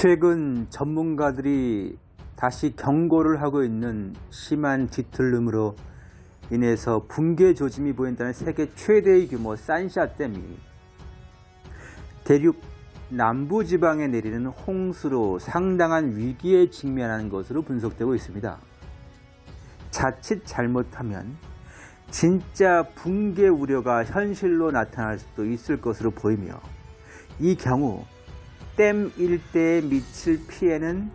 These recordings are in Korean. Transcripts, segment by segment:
최근 전문가들이 다시 경고를 하고 있는 심한 뒤틀림으로 인해서 붕괴 조짐이 보인다는 세계 최대의 규모 산샤댐이 대륙 남부 지방에 내리는 홍수로 상당한 위기에 직면하는 것으로 분석되고 있습니다. 자칫 잘못하면 진짜 붕괴 우려가 현실로 나타날 수도 있을 것으로 보이며 이 경우 댐 일대에 미칠 피해는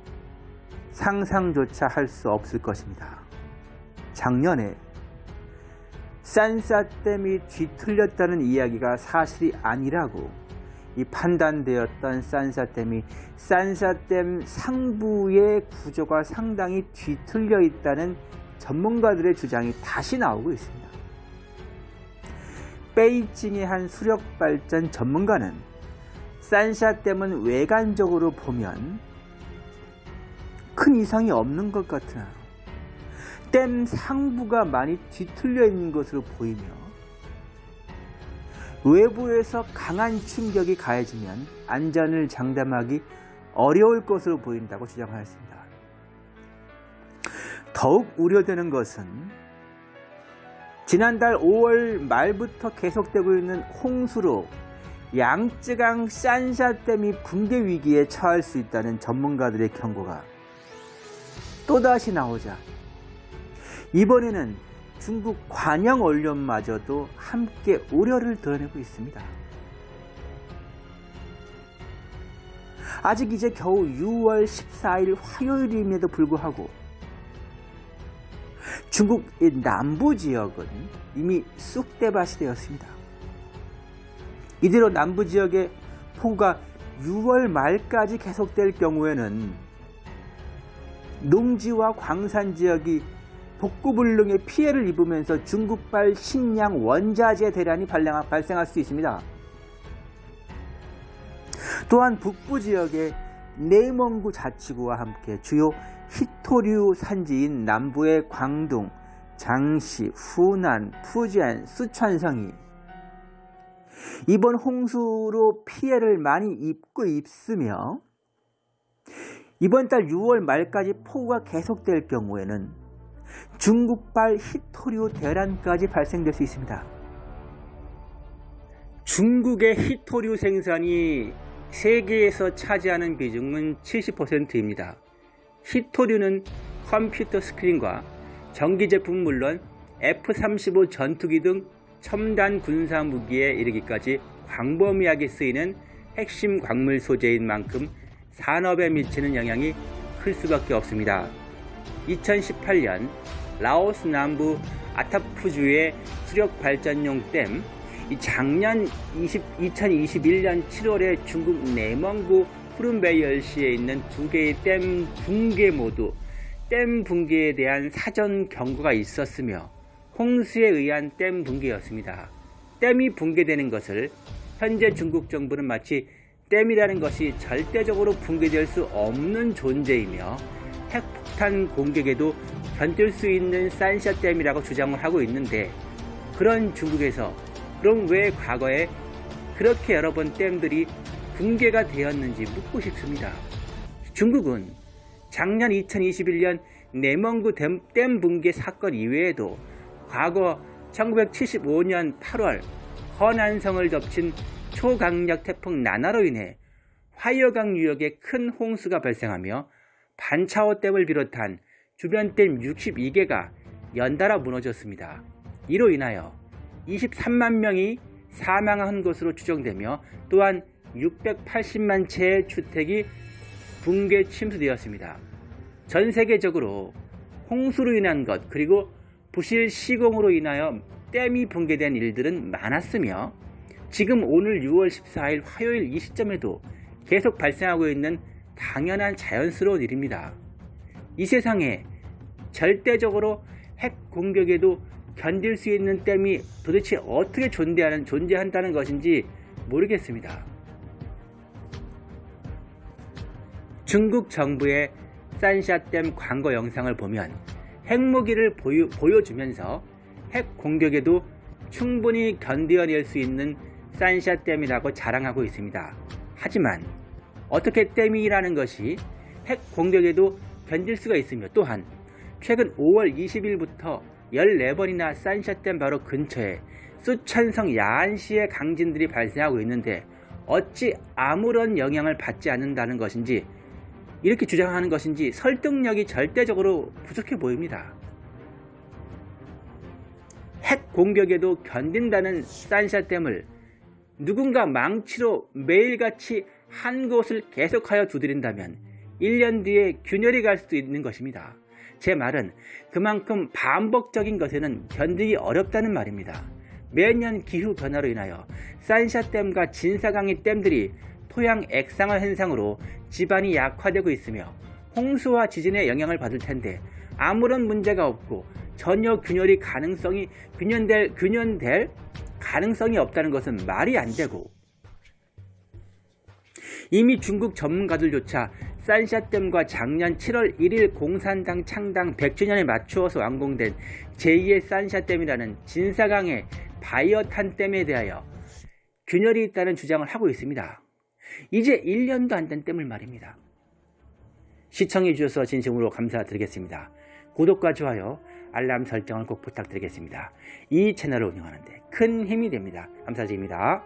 상상조차 할 수 없을 것입니다. 작년에 산사댐이 뒤틀렸다는 이야기가 사실이 아니라고 이 판단되었던 산사댐이 산사댐 상부의 구조가 상당히 뒤틀려 있다는 전문가들의 주장이 다시 나오고 있습니다. 베이징의 한 수력발전 전문가는 산샤댐은 외관적으로 보면 큰 이상이 없는 것 같으나 댐 상부가 많이 뒤틀려 있는 것으로 보이며 외부에서 강한 충격이 가해지면 안전을 장담하기 어려울 것으로 보인다고 주장하였습니다. 더욱 우려되는 것은 지난달 5월 말부터 계속되고 있는 홍수로 양쯔강 산샤댐이 붕괴 위기에 처할 수 있다는 전문가들의 경고가 또다시 나오자 이번에는 중국 관영 언론마저도 함께 우려를 드러내고 있습니다. 아직 이제 겨우 6월 14일 화요일임에도 불구하고 중국 남부 지역은 이미 쑥대밭이 되었습니다. 이대로 남부 지역의 폭우가 6월 말까지 계속될 경우에는 농지와 광산 지역이 복구불능의 피해를 입으면서 중국발 식량 원자재 대란이 발생할 수 있습니다. 또한 북부 지역의 내蒙구 자치구와 함께 주요 히토류 산지인 남부의 광둥, 장시, 후난, 푸지안, 수촨성이 이번 홍수로 피해를 많이 입고 있으며 이번 달 6월 말까지 폭우가 계속될 경우에는 중국발 히토류 대란까지 발생될 수 있습니다. 중국의 히토류 생산이 세계에서 차지하는 비중은 70%입니다. 히토류는 컴퓨터 스크린과 전기 제품 물론 F-35 전투기 등 첨단 군사 무기에 이르기까지 광범위하게 쓰이는 핵심 광물 소재인 만큼 산업에 미치는 영향이 클 수밖에 없습니다. 2018년 라오스 남부 아타푸주의 수력 발전용 댐, 작년 20, 2021년 7월에 중국 내蒙구 푸른베이얼시에 있는 두 개의 댐 붕괴 모두 댐 붕괴에 대한 사전 경고가 있었으며 홍수에 의한 댐 붕괴였습니다. 댐이 붕괴되는 것을 현재 중국 정부는 마치 댐이라는 것이 절대적으로 붕괴될 수 없는 존재이며 핵폭탄 공격에도 견딜 수 있는 산샤 댐이라고 주장을 하고 있는데 그런 중국에서 그럼 왜 과거에 그렇게 여러 번 댐들이 붕괴가 되었는지 묻고 싶습니다. 중국은 작년 2021년 내蒙구 댐, 댐 붕괴 사건 이외에도 과거 1975년 8월 허난성을 덮친 초강력 태풍 나나로 인해 화이어강 유역에 큰 홍수가 발생하며 반차오 댐을 비롯한 주변 댐 62개가 연달아 무너졌습니다. 이로 인하여 23만 명이 사망한 것으로 추정되며 또한 680만 채의 주택이 붕괴 침수되었습니다. 전 세계적으로 홍수로 인한 것 그리고 부실 시공으로 인하여 댐이 붕괴된 일들은 많았으며 지금 오늘 6월 14일 화요일 이 시점에도 계속 발생하고 있는 당연한 자연스러운 일입니다. 이 세상에 절대적으로 핵 공격에도 견딜 수 있는 댐이 도대체 어떻게 존재하는, 존재한다는 것인지 모르겠습니다. 중국 정부의 산샤댐 광고 영상을 보면 핵무기를 보유, 보여주면서 핵 공격에도 충분히 견뎌낼 수 있는 산샤 댐이라고 자랑하고 있습니다. 하지만 어떻게 댐이라는 것이 핵 공격에도 견딜 수가 있으며 또한 최근 5월 20일부터 14번이나 산샤댐 바로 근처에 수천성 야한시의 강진들이 발생하고 있는데 어찌 아무런 영향을 받지 않는다는 것인지 이렇게 주장하는 것인지 설득력이 절대적으로 부족해 보입니다. 핵 공격에도 견딘다는 산샤댐을 누군가 망치로 매일같이 한 곳을 계속하여 두드린다면 1년 뒤에 균열이 갈 수도 있는 것입니다. 제 말은 그만큼 반복적인 것에는 견디기 어렵다는 말입니다. 매년 기후 변화로 인하여 산샤댐과 진사강의 댐들이 토양 액상화 현상으로 지반이 약화되고 있으며 홍수와 지진의 영향을 받을 텐데 아무런 문제가 없고 전혀 균열이 가능성이 균연될 균연될 가능성이 없다는 것은 말이 안 되고 이미 중국 전문가들조차 산샤댐과 작년 7월 1일 공산당 창당 100주년에 맞추어서 완공된 제2의 산샤댐이라는 진사강의 바이어탄 댐에 대하여 균열이 있다는 주장을 하고 있습니다. 이제 1년도 안된 댐을 말입니다. 시청해 주셔서 진심으로 감사드리겠습니다. 구독과 좋아요, 알람 설정을 꼭 부탁드리겠습니다. 이 채널을 운영하는데 큰 힘이 됩니다. 감사드립니다.